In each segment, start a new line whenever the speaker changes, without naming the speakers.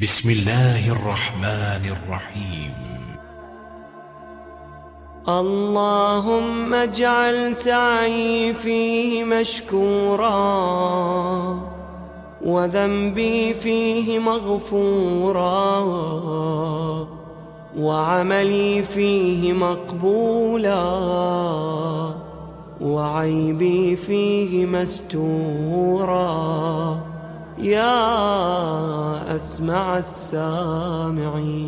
بسم الله الرحمن الرحيم.
اللهم اجعل سعي فيه مشكورا وذنبي فيه مغفورا وعملي فيه مقبولا وعيبي فيه مستورا يا أسمع السامعين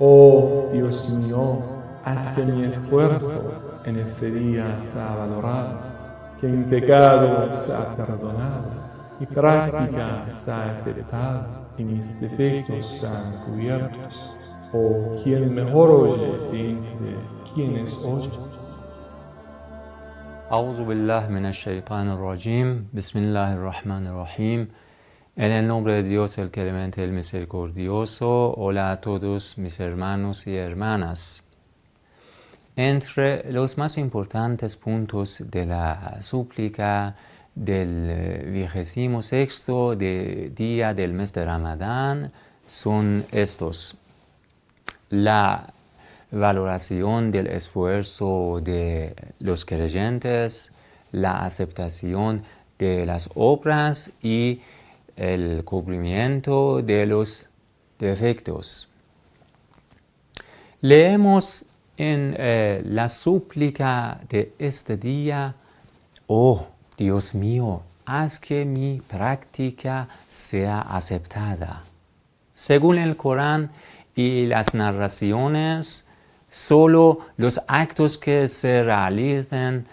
Oh Dios mío, haz que mi esfuerzo en este día sea valorado, que mi pecado sea perdonado, mi práctica sea aceptada y mis defectos sean cubiertos. Oh, quien mejor oye de entre quienes oyen.
A'udhu billah min shaitan rajim Bismillah ar-Rahman ar-Rahim. En el nombre de Dios, el clemente, el misericordioso. Hola a todos mis hermanos y hermanas. Entre los más importantes puntos de la súplica del vigésimo sexto de día del mes de Ramadán son estos. La valoración del esfuerzo de los creyentes, la aceptación de las obras y el cubrimiento de los defectos. Leemos en eh, la súplica de este día, oh Dios mío, haz que mi práctica sea aceptada. Según el Corán y las narraciones, solo los actos que se realicen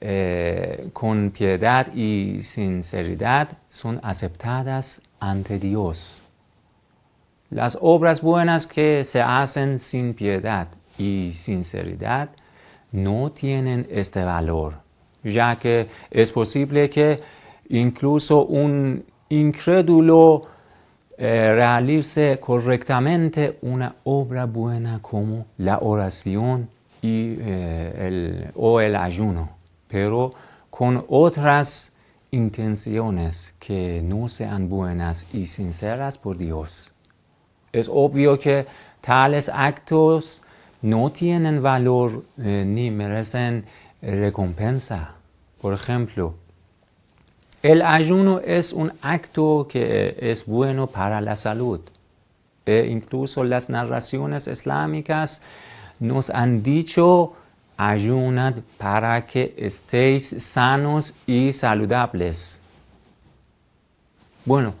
eh, con piedad y sinceridad son aceptadas ante Dios. Las obras buenas que se hacen sin piedad y sinceridad no tienen este valor, ya que es posible que incluso un incrédulo eh, realice correctamente una obra buena como la oración y, eh, o el ayuno, pero con otras intenciones que no sean buenas y sinceras por Dios. Es obvio que tales actos no tienen valor eh, ni merecen recompensa. Por ejemplo, el ayuno es un acto que es bueno para la salud. E incluso las narraciones islámicas nos han dicho ayunad para que estéis sanos y saludables. Bueno,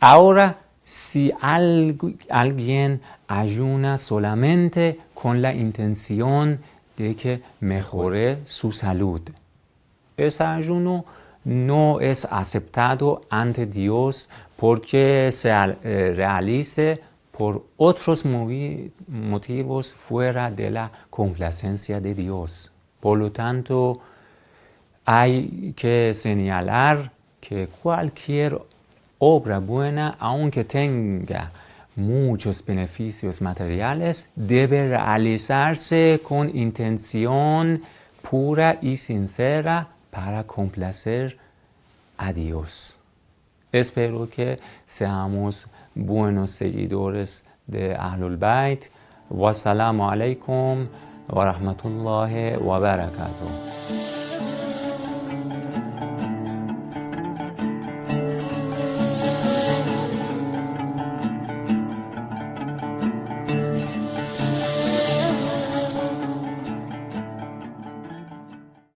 ahora si alguien ayuna solamente con la intención de que mejore su salud, ese ayuno no es aceptado ante Dios porque se eh, realice por otros motivos fuera de la complacencia de Dios. Por lo tanto, hay que señalar que cualquier obra buena, aunque tenga muchos beneficios materiales, debe realizarse con intención pura y sincera para complacer a Dios. Espero que seamos buenos seguidores de Ahlul Bayt. Wassalamu alaikum wa rahmatullahi wa barakatuh.